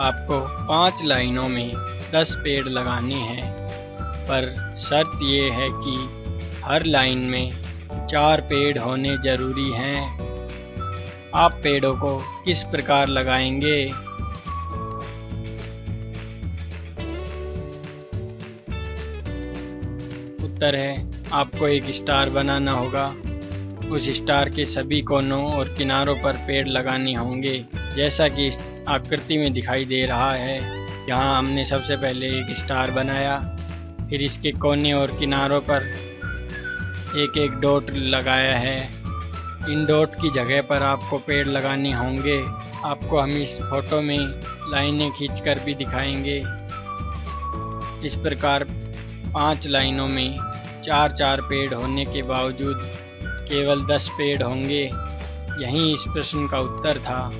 आपको पाँच लाइनों में दस पेड़ लगाने हैं, पर शर्त ये है कि हर लाइन में चार पेड़ होने ज़रूरी हैं। आप पेड़ों को किस प्रकार लगाएँगे? उत्तर है, आपको एक स्टार बनाना होगा। उस स्टार के सभी कोनों और किनारों पर पेड़ लगाने होंगे, जैसा कि आकृति में दिखाई दे रहा है। यहाँ हमने सबसे पहले एक स्टार बनाया, फिर इसके कोने और किनारों पर एक एक डॉट लगाया है। इन डॉट की जगह पर आपको पेड़ लगाने होंगे। आपको हम इस फ़ोटो में लाइनें खींचकर भी दिखाएँगे। इस प्रकार पाँच लाइनों में चार चार पेड़ होने के बावजूद केवल दस पेड़ होंगे। यही इस प्रश्न का उत्तर था।